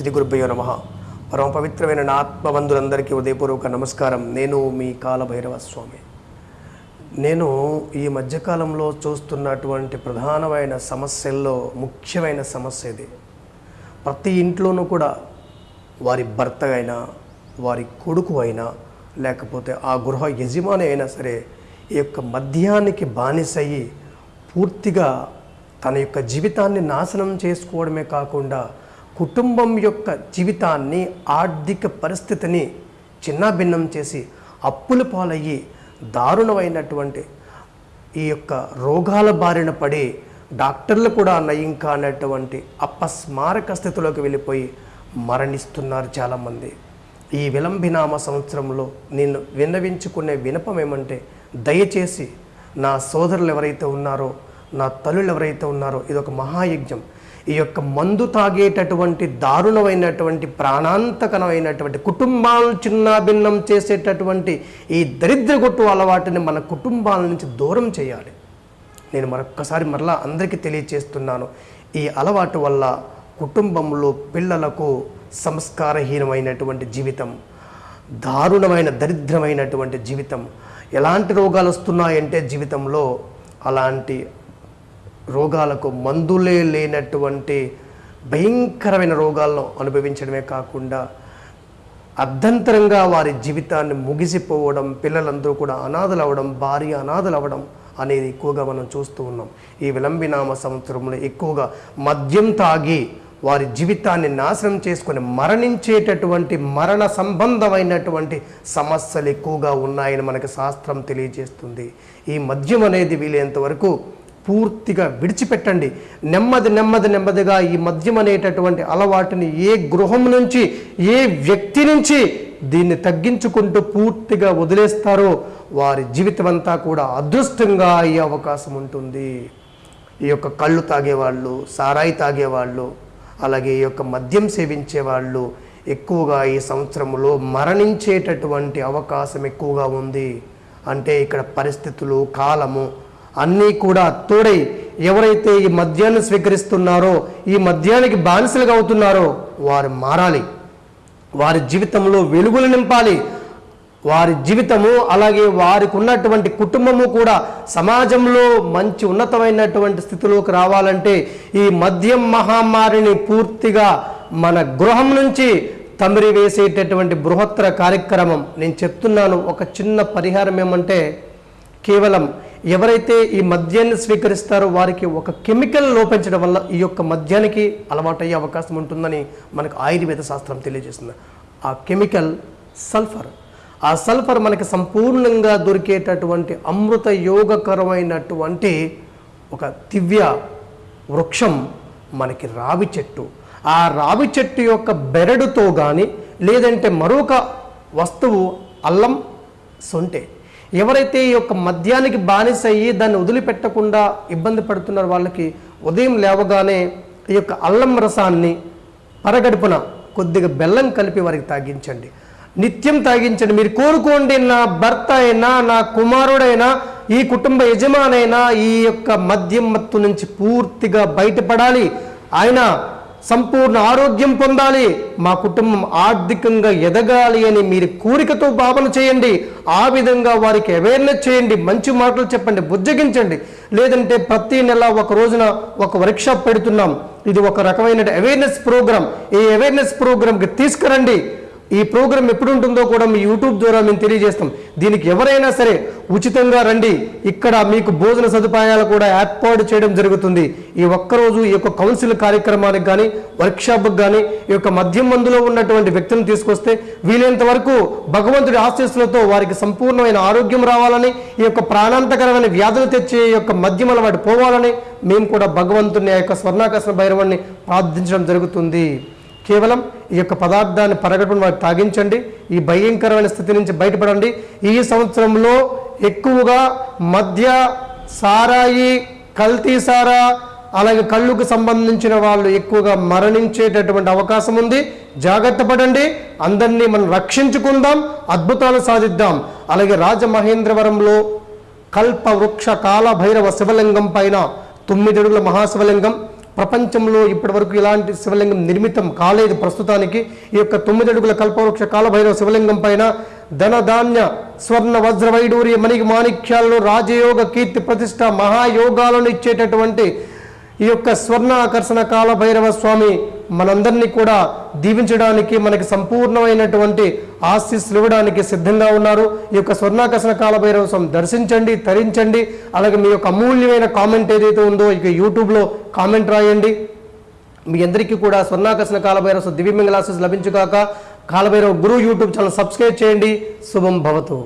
శ్రీ గురుభ్యో నమ. పరమ పవిత్రమైన నా ఆత్మబంధులందరికీ ఉదయపూర్వక నమస్కారం. నేను మీ కాలభైరవ స్వామి. నేను ఈ మధ్యకాలంలో చూస్తున్నటువంటి ప్రధానమైన సమస్యల్లో ముఖ్యమైన సమస్య ఇది. ప్రతి ఇంట్లోనూ కూడా వారి భర్త అయినా వారి కొడుకు అయినా లేకపోతే ఆ గృహ యజమాని అయినా సరే ఈ యొక్క మద్యానికి బానిసయ్యి పూర్తిగా తన యొక్క జీవితాన్ని నాశనం చేసుకోవడమే కాకుండా కుటుంబం యొక్క జీవితాన్ని ఆర్థిక పరిస్థితిని చిన్నాభిన్నం చేసి అప్పుల పాలయ్యి దారుణమైనటువంటి ఈ యొక్క రోగాల బారిన పడి డాక్టర్లు కూడా నయం కానటువంటి అపస్మారక స్థితిలోకి వెళ్ళిపోయి మరణిస్తున్నారు చాలామంది. ఈ విలంబినామ సంవత్సరంలో నేను విన్నవించుకునే వినపం ఏమంటే దయచేసి నా సోదరులు ఎవరైతే ఉన్నారో నా తల్లులు ఎవరైతే ఉన్నారో ఇది ఒక మహాయజ్ఞం. ఈ యొక్క మందు తాగేటటువంటి దారుణమైనటువంటి ప్రాణాంతకమైనటువంటి కుటుంబాలను చిన్నాభిన్నం చేసేటటువంటి ఈ దరిద్ర గొట్టు అలవాటుని మన కుటుంబాల నుంచి దూరం చేయాలి. నేను మరొక్కసారి మరలా అందరికీ తెలియచేస్తున్నాను ఈ అలవాటు వల్ల కుటుంబంలో పిల్లలకు సంస్కారహీనమైనటువంటి జీవితం దారుణమైన దరిద్రమైనటువంటి జీవితం ఎలాంటి రోగాలు వస్తున్నాయంటే జీవితంలో అలాంటి రోగాలకు మందులే లేనటువంటి భయంకరమైన రోగాలను అనుభవించడమే కాకుండా అర్ధంతరంగా వారి జీవితాన్ని ముగిసిపోవడం పిల్లలందరూ కూడా అనాథలు అవ్వడం భార్య అనాథలు అవ్వడం అనేది ఎక్కువగా మనం చూస్తూ ఉన్నాం. ఈ విలంబినామ సంవత్సరంలో ఎక్కువగా మద్యం తాగి వారి జీవితాన్ని నాశనం చేసుకొని మరణించేటటువంటి మరణ సంబంధమైనటువంటి సమస్యలు ఎక్కువగా ఉన్నాయని మనకి శాస్త్రం తెలియజేస్తుంది. ఈ మద్యం అనేది వీలైనంత వరకు పూర్తిగా విడిచిపెట్టండి. నెమ్మది నెమ్మది నెమ్మదిగా ఈ మద్యం అనేటటువంటి అలవాటుని ఏ గృహం నుంచి ఏ వ్యక్తి నుంచి దీన్ని తగ్గించుకుంటూ పూర్తిగా వదిలేస్తారో వారి జీవితం అంతా కూడా అదృష్టంగా అయ్యే అవకాశం ఉంటుంది. ఈ యొక్క కళ్ళు తాగేవాళ్ళు సారాయి తాగేవాళ్ళు అలాగే ఈ యొక్క మద్యం సేవించే వాళ్ళు ఎక్కువగా ఈ సంవత్సరంలో మరణించేటటువంటి అవకాశం ఎక్కువగా ఉంది. అంటే ఇక్కడ పరిస్థితులు కాలము అన్నీ కూడా తోడై ఎవరైతే ఈ మద్యాన్ని స్వీకరిస్తున్నారో ఈ మద్యానికి బానిసలుగా అవుతున్నారో వారు మారాలి. వారి జీవితంలో వెలుగులు నింపాలి. వారి జీవితము అలాగే వారికి ఉన్నటువంటి కుటుంబము కూడా సమాజంలో మంచి ఉన్నతమైనటువంటి స్థితిలోకి రావాలంటే ఈ మద్యం మహమ్మారిని పూర్తిగా మన గృహం నుంచి తమిరి వేసేటటువంటి బృహత్తర కార్యక్రమం. నేను చెప్తున్నాను ఒక చిన్న పరిహారం ఏమంటే కేవలం ఎవరైతే ఈ మద్యాన్ని స్వీకరిస్తారో వారికి ఒక కెమికల్ లోపించడం వల్ల ఈ యొక్క మద్యానికి అలవాటయ్యే అవకాశం ఉంటుందని మనకు ఆయుర్వేద శాస్త్రం తెలియజేస్తుంది. ఆ కెమికల్ సల్ఫర్. ఆ సల్ఫర్ మనకి సంపూర్ణంగా దొరికేటటువంటి అమృత యోగకరమైనటువంటి ఒక దివ్య వృక్షం మనకి రావి చెట్టు. ఆ రావి చెట్టు యొక్క బెరడుతో కానీ లేదంటే మరొక వస్తువు అల్లం సొంటే. ఎవరైతే ఈ యొక్క మద్యానికి బానిస అయ్యి దాన్ని వదిలిపెట్టకుండా ఇబ్బంది పడుతున్నారు వాళ్ళకి ఉదయం లేవగానే ఈ యొక్క అల్లం రసాన్ని పరగడుపున కొద్దిగా బెల్లం కలిపి వారికి తాగించండి. నిత్యం తాగించండి. మీరు కోరుకోండి నా భర్త అయినా నా కుమారుడైనా ఈ కుటుంబ యజమానైనా ఈ యొక్క మద్యం మత్తు నుంచి పూర్తిగా బయటపడాలి. ఆయన సంపూర్ణ ఆరోగ్యం పొందాలి. మా కుటుంబం ఆర్థికంగా ఎదగాలి అని మీరు కోరికతో భావన చేయండి. ఆ విధంగా వారికి అవేర్నెస్ చేయండి. మంచి మాటలు చెప్పండి. బుజ్జగించండి. లేదంటే ప్రతి నెల ఒక రోజున ఒక వర్క్షాప్ పెడుతున్నాం. ఇది ఒక రకమైన అవేర్నెస్ ప్రోగ్రామ్ ఈ అవేర్నెస్ ప్రోగ్రామ్కి తీసుకురండి. ఈ ప్రోగ్రామ్ ఎప్పుడు ఉంటుందో కూడా మీ యూట్యూబ్ ద్వారా మేము తెలియజేస్తాం. దీనికి ఎవరైనా సరే ఉచితంగా రండి. ఇక్కడ మీకు భోజన సదుపాయాలు కూడా ఏర్పాటు చేయడం జరుగుతుంది. ఈ ఒక్కరోజు ఈ యొక్క కౌన్సిల్ కార్యక్రమానికి కానీ వర్క్షాప్కి కానీ ఈ యొక్క మద్యం మందులో ఉన్నటువంటి వ్యక్తులను తీసుకొస్తే వీలైనంత వరకు భగవంతుడి ఆశీస్సులతో వారికి సంపూర్ణమైన ఆరోగ్యం రావాలని ఈ యొక్క ప్రాణాంతకరమైన వ్యాధులు తెచ్చే యొక్క మద్యం అలవాటు పోవాలని మేము కూడా భగవంతుని ఆ యొక్క స్వర్ణాకర్షణ భైరవాన్ని ప్రార్థించడం జరుగుతుంది. కేవలం ఈ యొక్క పదార్థాన్ని పరగటం వారికి తాగించండి. ఈ భయంకరమైన స్థితి నుంచి బయటపడండి. ఈ సంవత్సరంలో ఎక్కువగా మద్య సారాయి కల్తీ సారా అలాగే కళ్ళుకు సంబంధించిన వాళ్ళు ఎక్కువగా మరణించేటటువంటి అవకాశం ఉంది. జాగ్రత్త పడండి. అందరినీ మనం రక్షించుకుందాం అద్భుతాలు సాధిద్దాం. అలాగే రాజమహేంద్రవరంలో కల్ప వృక్ష కాల భైరవ శివలింగం పైన తొమ్మిది అడుగుల మహాశివలింగం. ప్రపంచంలో ఇప్పటివరకు ఇలాంటి శివలింగం నిర్మితం కాలేదు. ప్రస్తుతానికి ఈ యొక్క తొమ్మిది అడుగుల కల్పవృక్ష కాలభైరవ శివలింగం పైన ధనధాన్య స్వర్ణ వజ్ర వైడూర్య మణికి మాణిక్యాలను రాజయోగ కీర్తి ప్రతిష్ట మహాయోగాలను ఇచ్చేటటువంటి ఈ యొక్క స్వర్ణాకర్షణ కాల భైరవ స్వామి మనందరినీ కూడా దీవించడానికి మనకి సంపూర్ణమైనటువంటి ఆశీస్సులు ఇవ్వడానికి సిద్ధంగా ఉన్నారు. ఈ యొక్క స్వర్ణాకర్షణ కాల స్వామి దర్శించండి తరించండి అలాగే మీ యొక్క అమూల్యమైన కామెంట్ ఏదైతే ఉందో ఇక యూట్యూబ్లో కామెంట్ రాయండి. మీ అందరికీ కూడా స్వర్ణాకర్షణ కాలభైరవ స్వామి దివ్యమంగళ ఆశీస్సు లభించుగాక Kalabhairava Guru YouTube channel subscribe చేయండి. శుభం భవతు.